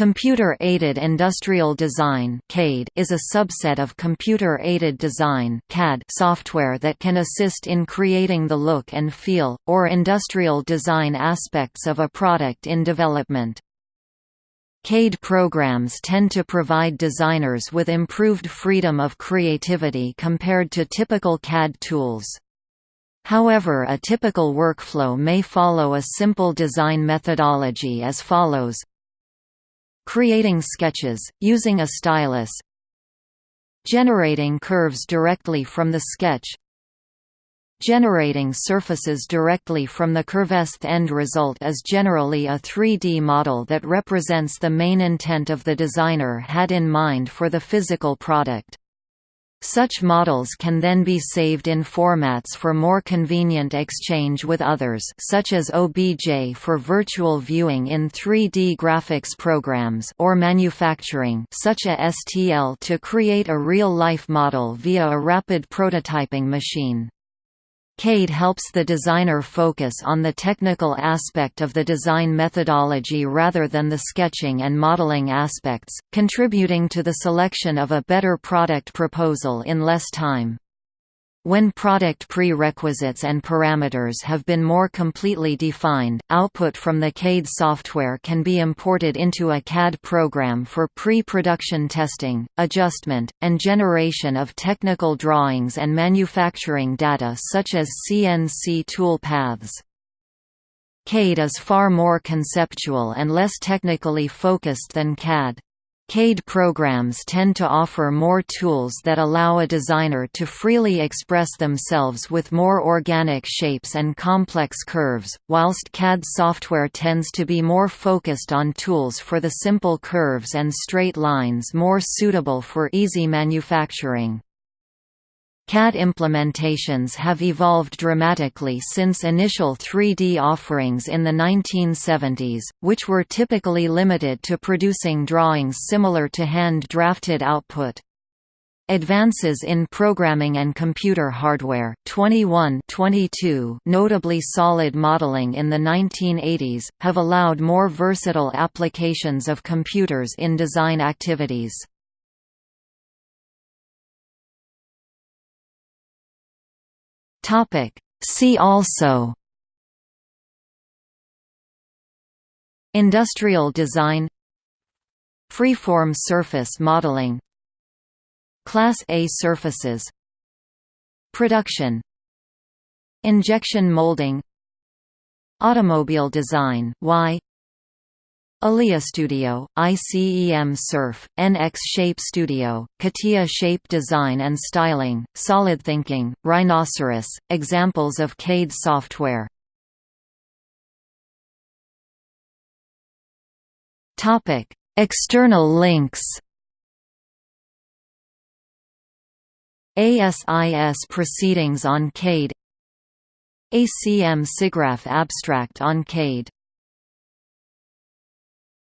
Computer-aided industrial design is a subset of computer-aided design software that can assist in creating the look and feel, or industrial design aspects of a product in development. CAD programs tend to provide designers with improved freedom of creativity compared to typical CAD tools. However a typical workflow may follow a simple design methodology as follows Creating sketches, using a stylus Generating curves directly from the sketch Generating surfaces directly from the curves. The end result is generally a 3D model that represents the main intent of the designer had in mind for the physical product. Such models can then be saved in formats for more convenient exchange with others such as OBJ for virtual viewing in 3D graphics programs or manufacturing such as STL to create a real-life model via a rapid prototyping machine. CAD helps the designer focus on the technical aspect of the design methodology rather than the sketching and modeling aspects, contributing to the selection of a better product proposal in less time. When product prerequisites and parameters have been more completely defined, output from the CAD software can be imported into a CAD program for pre-production testing, adjustment, and generation of technical drawings and manufacturing data such as CNC tool paths. CAD is far more conceptual and less technically focused than CAD. CAD programs tend to offer more tools that allow a designer to freely express themselves with more organic shapes and complex curves, whilst CAD software tends to be more focused on tools for the simple curves and straight lines more suitable for easy manufacturing. CAD implementations have evolved dramatically since initial 3D offerings in the 1970s, which were typically limited to producing drawings similar to hand-drafted output. Advances in programming and computer hardware 21 22 notably solid modeling in the 1980s, have allowed more versatile applications of computers in design activities. Topic. See also Industrial design Freeform surface modeling Class A surfaces Production Injection molding Automobile design Y Alia Studio, ICEM Surf, NX Shape Studio, CATIA Shape Design and Styling, Solid Thinking, Rhinoceros, examples of CAD software. External links. ASIS Proceedings on CAD ACM SIGGRAPH Abstract on CAD